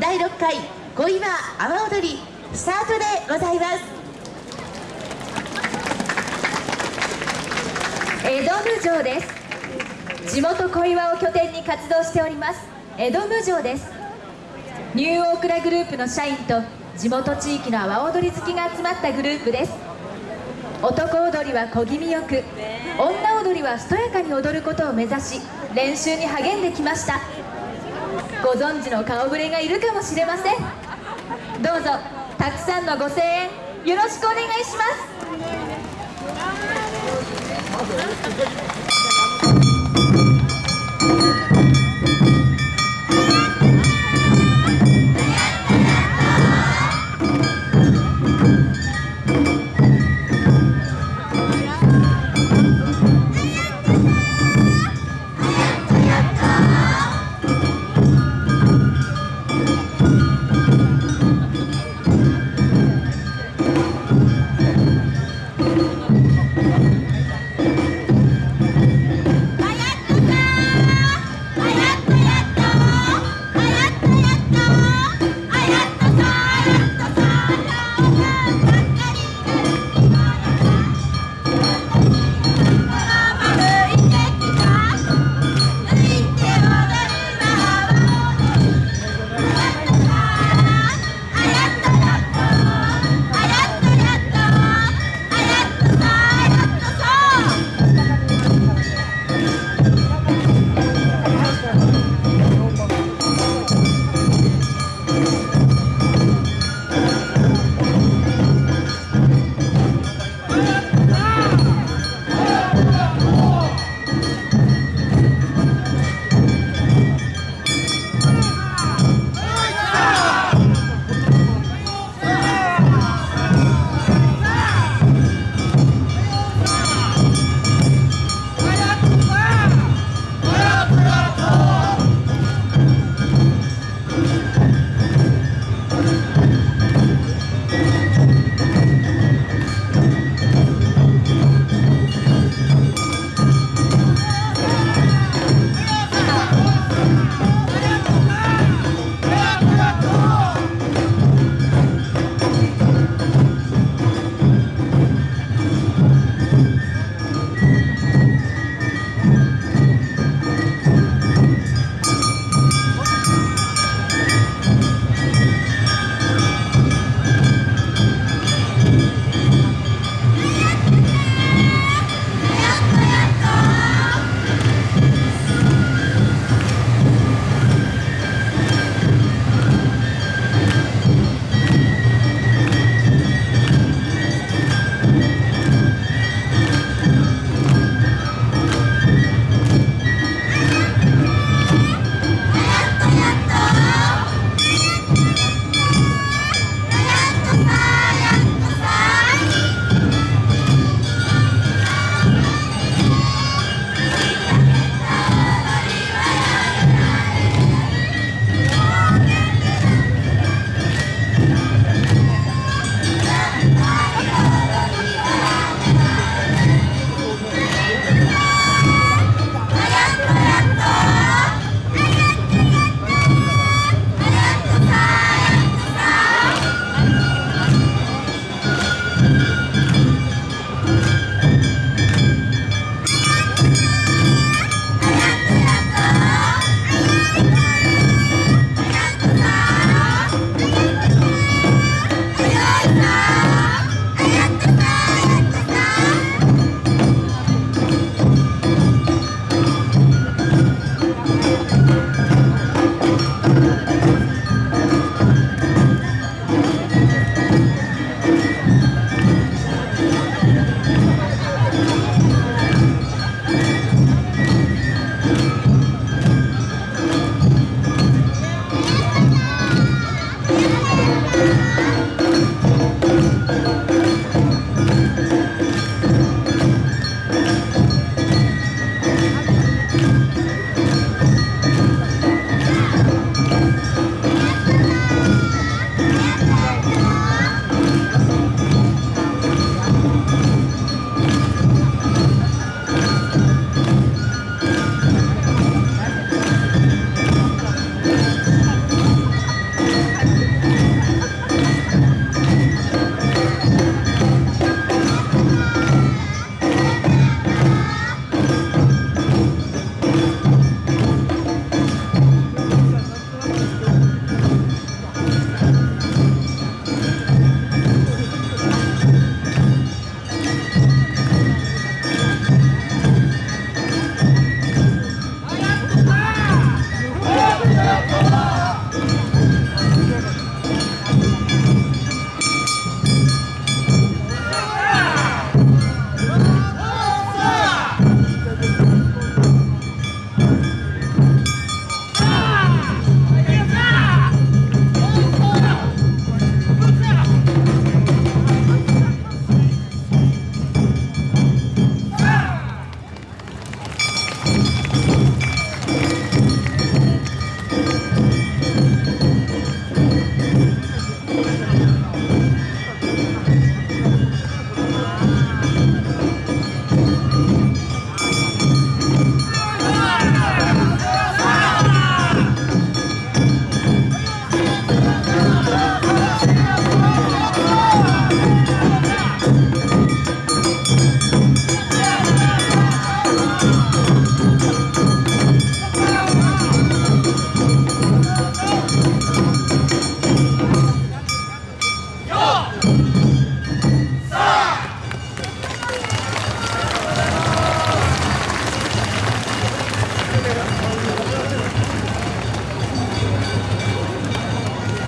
第6回小岩阿波踊りスタートでございます。江戸無城です。地元小岩を拠点に活動しております。江戸無城です。ニューオークラグループの社員と地元地域の阿波踊り好きが集まったグループです。男踊りは小気味よく女踊りはしとやかに踊ることを目指し練習に励んできました。ご存知の顔ぶれがいるかもしれません。どうぞたくさんのご声援よろしくお願いします。